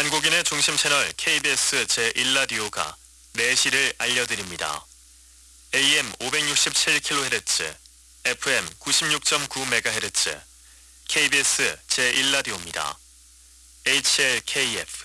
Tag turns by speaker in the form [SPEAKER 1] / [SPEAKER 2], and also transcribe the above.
[SPEAKER 1] 한국인의 중심 채널 KBS 제1라디오가 4시를 알려드립니다. AM 567kHz, FM 96.9MHz, KBS 제1라디오입니다. HLKF